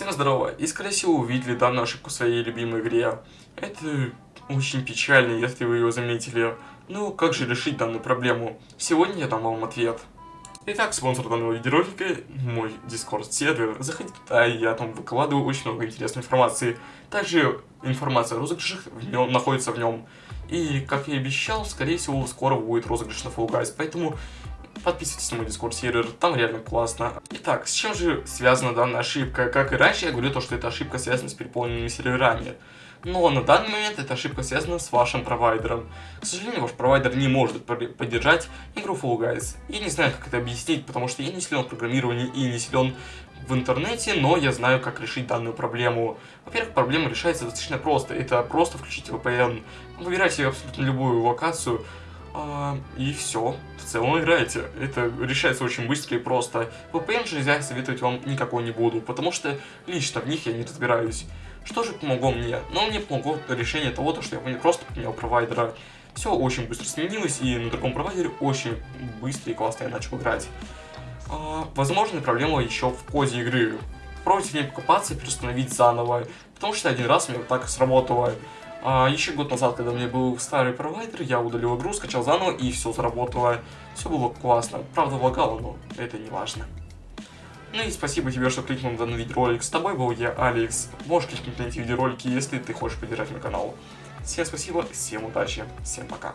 Всем здорово, и скорее всего увидели данную ошибку в своей любимой игре. Это очень печально, если вы ее заметили. Ну, как же решить данную проблему? Сегодня я дам вам ответ. Итак, спонсор данного видеоролика – мой Discord сервер. Заходите туда, я там выкладываю очень много интересной информации. Также информация о розыгрышах в нем, находится в нем. И, как я и обещал, скорее всего, скоро будет розыгрыш на Fall Guys, поэтому Подписывайтесь на мой дискорд сервер, там реально классно. Итак, с чем же связана данная ошибка? Как и раньше, я говорю то, что эта ошибка связана с переполненными серверами. Но на данный момент эта ошибка связана с вашим провайдером. К сожалению, ваш провайдер не может поддержать игру Fall Guys. Я не знаю, как это объяснить, потому что я не силен в программировании и не силен в интернете, но я знаю, как решить данную проблему. Во-первых, проблема решается достаточно просто. Это просто включите VPN. Выбирайте абсолютно любую локацию, и все. В целом играете. Это решается очень быстро и просто. VPN же я советовать вам никакой не буду, потому что лично в них я не разбираюсь. Что же помогло мне? Ну, мне помогло решение того, что я просто поменял провайдера. Все очень быстро сменилось, и на другом провайдере очень быстро и классно я начал играть. А, возможно, проблема еще в коде игры. Пробуйте в ней и переустановить заново, потому что один раз у меня так сработало. А, еще год назад, когда у меня был старый провайдер, я удалил игру, скачал заново и все заработало. Все было классно. Правда, лагало, но это не важно. Ну и спасибо тебе, что кликнул на данный видеоролик. С тобой был я, Алекс. Можешь кликнуть на эти видеоролики, если ты хочешь поддержать мой канал. Всем спасибо, всем удачи, всем пока.